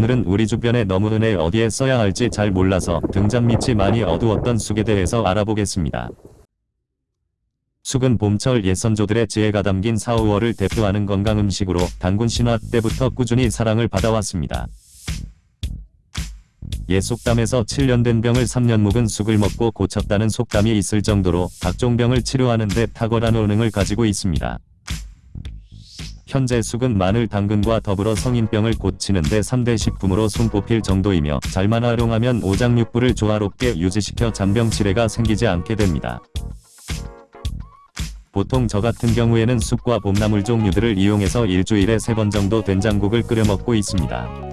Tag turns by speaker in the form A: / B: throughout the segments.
A: 오늘은 우리 주변에 너무 흔해 어디에 써야 할지 잘 몰라서 등잔 밑이 많이 어두웠던 쑥에 대해서 알아보겠습니다. 쑥은 봄철 옛선조들의 지혜가 담긴 4, 5월을 대표하는 건강 음식으로 단군 신화 때부터 꾸준히 사랑을 받아왔습니다. 옛 속담에서 7년 된 병을 3년 묵은 쑥을 먹고 고쳤다는 속담이 있을 정도로 각종 병을 치료하는 데 탁월한 효능을 가지고 있습니다. 현재 쑥은 마늘 당근과 더불어 성인병을 고치는 데 3대 식품으로 손꼽힐 정도이며 잘만 활용하면 오장육부를 조화롭게 유지시켜 잔병 치레가 생기지 않게 됩니다. 보통 저 같은 경우에는 쑥과 봄나물 종류들을 이용해서 일주일에 3번 정도 된장국을 끓여 먹고 있습니다.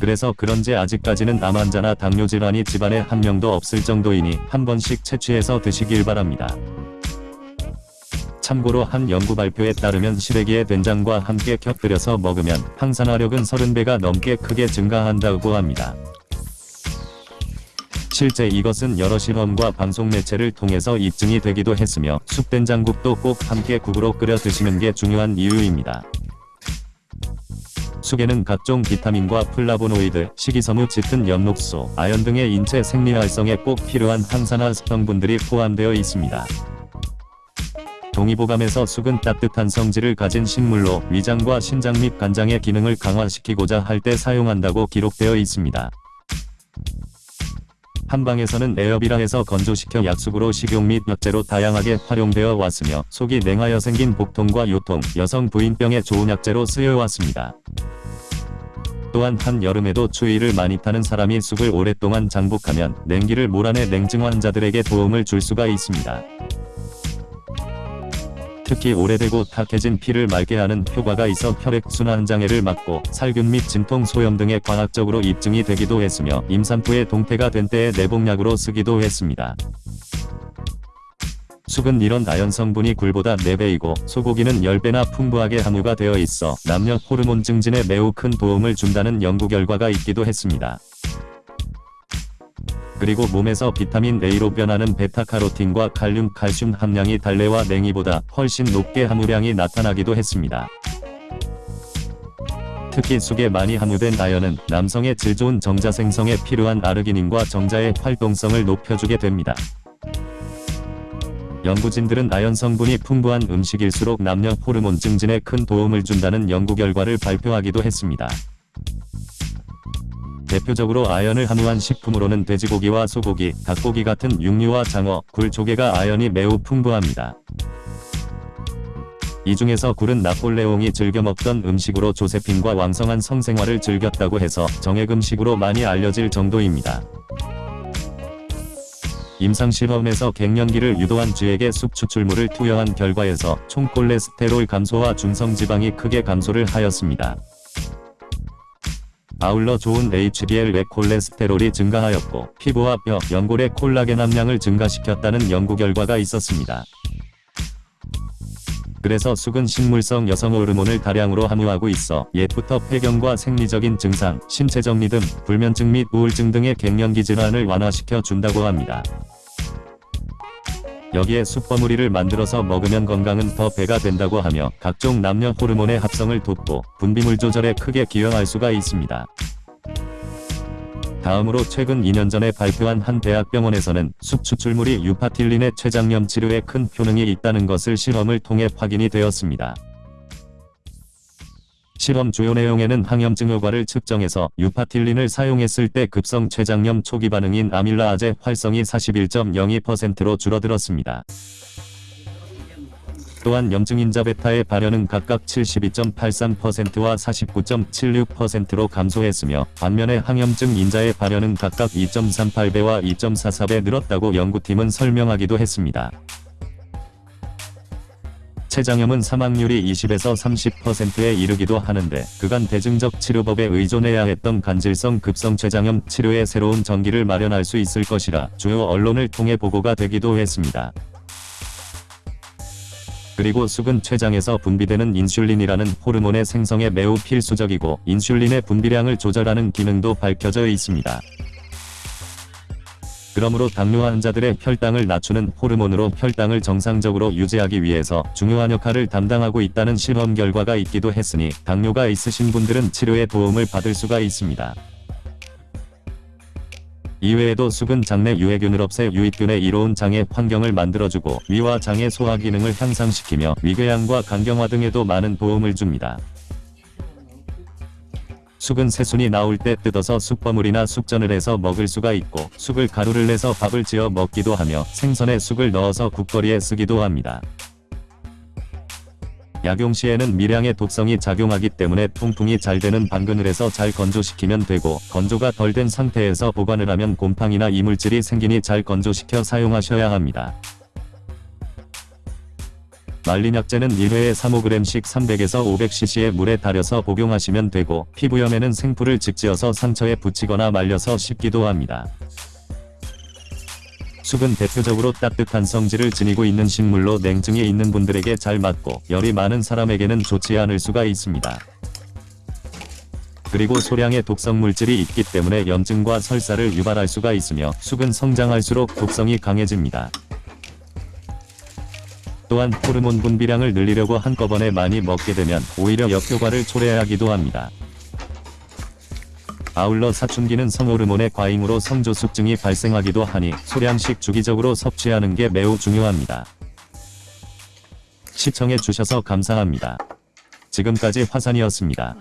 A: 그래서 그런지 아직까지는 암 환자나 당뇨 질환이 집안에 한 명도 없을 정도이니 한 번씩 채취해서 드시길 바랍니다. 참고로 한 연구 발표에 따르면 시래기에 된장과 함께 곁들여서 먹으면 항산화력은 30배가 넘게 크게 증가한다고 합니다. 실제 이것은 여러 실험과 방송 매체를 통해서 입증이 되기도 했으며 쑥된장국도 꼭 함께 국으로 끓여 드시는 게 중요한 이유입니다. 쑥에는 각종 비타민과 플라보노이드, 식이섬유 짙은 엽록소, 아연 등의 인체 생리 활성에 꼭 필요한 항산화 성분들이 포함되어 있습니다. 동의보감에서 쑥은 따뜻한 성질을 가진 식물로 위장과 신장 및 간장의 기능을 강화시키고자 할 때 사용한다고 기록되어 있습니다. 한방에서는 에어비라 해서 건조시켜 약숙으로 식용 및 약재로 다양하게 활용되어 왔으며 속이 냉하여 생긴 복통과 요통, 여성 부인병에 좋은 약재로 쓰여왔습니다. 또한 한여름에도 추위를 많이 타는 사람이 쑥을 오랫동안 장복하면 냉기를 몰아내 냉증 환자들에게 도움을 줄 수가 있습니다. 특히 오래되고 탁해진 피를 맑게 하는 효과가 있어 혈액순환 장애를 막고 살균 및 진통 소염 등의 과학적으로 입증이 되기도 했으며 임산부의 동태가 된 때에 내복약으로 쓰기도 했습니다. 쑥은 이런 아연 성분이 굴보다 4배이고 소고기는 10배나 풍부하게 함유가 되어 있어 남녀 호르몬 증진에 매우 큰 도움을 준다는 연구 결과가 있기도 했습니다. 그리고 몸에서 비타민 A로 변하는 베타카로틴과 칼륨, 칼슘 함량이 달래와 냉이보다 훨씬 높게 함유량이 나타나기도 했습니다. 특히 쑥에 많이 함유된 아연은 남성의 질 좋은 정자 생성에 필요한 아르기닌과 정자의 활동성을 높여주게 됩니다. 연구진들은 아연 성분이 풍부한 음식일수록 남녀 호르몬 증진에 큰 도움을 준다는 연구 결과를 발표하기도 했습니다. 대표적으로 아연을 함유한 식품으로는 돼지고기와 소고기, 닭고기 같은 육류와 장어, 굴, 조개가 아연이 매우 풍부합니다. 이 중에서 굴은 나폴레옹이 즐겨 먹던 음식으로 조세핀과 왕성한 성생활을 즐겼다고 해서 정액 음식으로 많이 알려질 정도입니다. 임상실험에서 갱년기를 유도한 쥐에게 쑥 추출물을 투여한 결과에서 총 콜레스테롤 감소와 중성지방이 크게 감소를 하였습니다. 아울러 좋은 HDL 콜레스테롤이 증가하였고 피부와 뼈, 연골의 콜라겐 함량을 증가시켰다는 연구 결과가 있었습니다. 그래서 쑥은 식물성 여성 호르몬을 다량으로 함유하고 있어 옛부터 폐경과 생리적인 증상, 신체 정리 등 불면증 및 우울증 등의 갱년기 질환을 완화시켜 준다고 합니다. 여기에 쑥버무리를 만들어서 먹으면 건강은 더 배가 된다고 하며 각종 남녀 호르몬의 합성을 돕고 분비물 조절에 크게 기여할 수가 있습니다. 다음으로 최근 2년 전에 발표한 한 대학병원에서는 쑥 추출물인 유파틸린의 췌장염 치료에 큰 효능이 있다는 것을 실험을 통해 확인이 되었습니다. 실험 주요 내용에는 항염증 효과를 측정해서 유파틸린을 사용했을 때 급성 췌장염 초기 반응인 아밀라아제 활성이 41.02%로 줄어들었습니다. 또한 염증인자 베타의 발현은 각각 72.83%와 49.76%로 감소했으며 반면에 항염증 인자의 발현은 각각 2.38배와 2.44배 늘었다고 연구팀은 설명하기도 했습니다. 췌장염은 사망률이 20에서 30%에 이르기도 하는데 그간 대증적 치료법에 의존해야 했던 간질성 급성 췌장염 치료에 새로운 전기를 마련할 수 있을 것이라 주요 언론을 통해 보고가 되기도 했습니다. 그리고 쑥은 췌장에서 분비되는 인슐린이라는 호르몬의 생성에 매우 필수적이고 인슐린의 분비량을 조절하는 기능도 밝혀져 있습니다. 그러므로 당뇨 환자들의 혈당을 낮추는 호르몬으로 혈당을 정상적으로 유지하기 위해서 중요한 역할을 담당하고 있다는 실험 결과가 있기도 했으니 당뇨가 있으신 분들은 치료에 도움을 받을 수가 있습니다. 이외에도 쑥은 장내 유해균을 없애 유익균의 이로운 장의 환경을 만들어주고 위와 장의 소화 기능을 향상시키며 위궤양과 간경화 등에도 많은 도움을 줍니다. 쑥은 새순이 나올 때 뜯어서 쑥버물이나 쑥전을 해서 먹을 수가 있고 쑥을 가루를 내서 밥을 지어 먹기도 하며 생선에 쑥을 넣어서 국거리에 쓰기도 합니다. 약용 시에는 미량의 독성이 작용하기 때문에 통풍이 잘 되는 방근을 해서 잘 건조시키면 되고 건조가 덜 된 상태에서 보관을 하면 곰팡이나 이물질이 생기니 잘 건조시켜 사용하셔야 합니다. 말린 약재는 1회에 3-5g씩 300에서 500cc의 물에 달여서 복용하시면 되고 피부염에는 생풀을 직지어서 상처에 붙이거나 말려서 씹기도 합니다. 쑥은 대표적으로 따뜻한 성질을 지니고 있는 식물로 냉증이 있는 분들에게 잘 맞고 열이 많은 사람에게는 좋지 않을 수가 있습니다. 그리고 소량의 독성 물질이 있기 때문에 염증과 설사를 유발할 수가 있으며 쑥은 성장할수록 독성이 강해집니다. 또한 호르몬 분비량을 늘리려고 한꺼번에 많이 먹게 되면 오히려 역효과를 초래하기도 합니다. 아울러 사춘기는 성호르몬의 과잉으로 성조숙증이 발생하기도 하니 소량씩 주기적으로 섭취하는 게 매우 중요합니다. 시청해 주셔서 감사합니다. 지금까지 화산이었습니다.